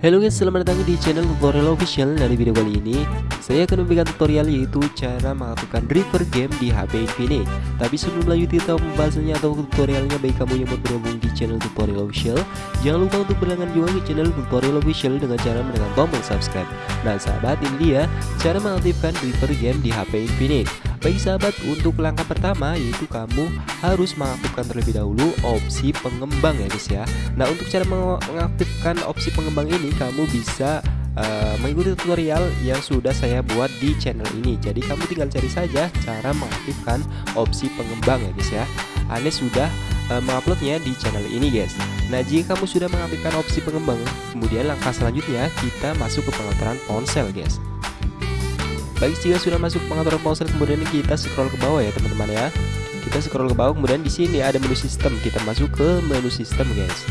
Halo guys, selamat datang di channel tutorial official. Dari video kali ini, saya akan memberikan tutorial yaitu cara mengaktifkan River Game di HP Infinix Tapi sebelum lanjut kita pembahasannya atau tutorialnya bagi kamu yang mau bergabung di channel tutorial official Jangan lupa untuk berlangganan juga ke channel tutorial official dengan cara menekan tombol subscribe. Nah sahabat, ini dia cara mengaktifkan River Game di HP Infinix Baik sahabat, untuk langkah pertama yaitu kamu harus mengaktifkan terlebih dahulu opsi pengembang ya guys ya. Nah untuk cara mengaktifkan opsi pengembang ini kamu bisa uh, mengikuti tutorial yang sudah saya buat di channel ini. Jadi kamu tinggal cari saja cara mengaktifkan opsi pengembang ya guys ya. Ane sudah uh, menguploadnya di channel ini guys. Nah jika kamu sudah mengaktifkan opsi pengembang Kemudian langkah selanjutnya kita masuk ke pengaturan ponsel guys Baik jika sudah masuk pengaturan ponsel kemudian kita scroll ke bawah ya teman-teman ya. Kita scroll ke bawah kemudian di sini ada menu sistem. Kita masuk ke menu sistem guys.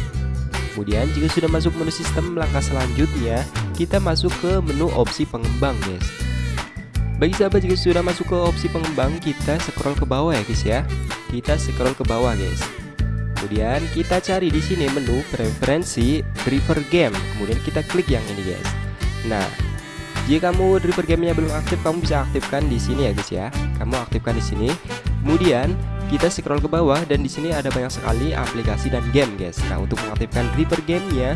Kemudian jika sudah masuk menu sistem langkah selanjutnya kita masuk ke menu opsi pengembang guys. Bagi sahabat jika sudah masuk ke opsi pengembang kita scroll ke bawah ya guys ya. Kita scroll ke bawah guys. Kemudian kita cari di sini menu preferensi driver game. Kemudian kita klik yang ini guys. Nah, jika kamu driver gamenya belum aktif, kamu bisa aktifkan di sini ya guys ya. Kamu aktifkan di sini. Kemudian kita scroll ke bawah dan di sini ada banyak sekali aplikasi dan game guys. Nah untuk mengaktifkan driver gamenya,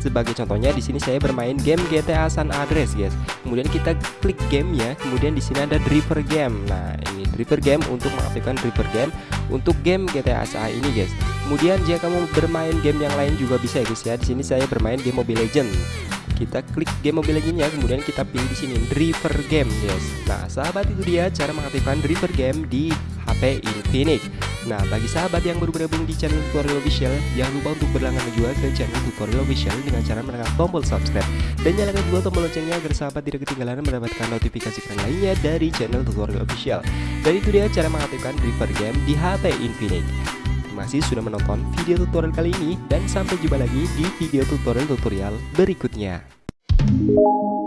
sebagai contohnya di sini saya bermain game GTA San Andreas guys. Kemudian kita klik gamenya, kemudian di sini ada driver game. Nah ini driver game untuk mengaktifkan driver game untuk game GTA SA ini guys. Kemudian jika kamu bermain game yang lain juga bisa ya guys ya. Di sini saya bermain game Mobile Legend kita klik game Mobile Legends kemudian kita pilih di sini driver game guys nah sahabat itu dia cara mengaktifkan driver game di HP Infinix Nah bagi sahabat yang baru bergabung di channel tutorial official Jangan lupa untuk berlangganan juga ke channel tutorial official Dengan cara menekan tombol subscribe Dan nyalakan juga tombol loncengnya agar sahabat tidak ketinggalan mendapatkan notifikasi keren lainnya dari channel tutorial official. Dan itu dia cara mengaktifkan driver game di HP Infinix Terima kasih sudah menonton video tutorial kali ini dan sampai jumpa lagi di video tutorial-tutorial berikutnya. Thank you.